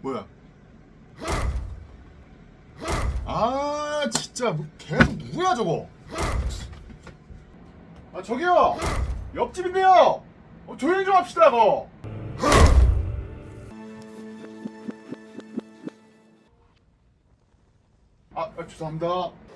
뭐야? 아 진짜 뭐 계속 누구야 저거? 아 저기요 옆집인데요. 어, 조용히 좀 합시다 거. 아, 아 죄송합니다.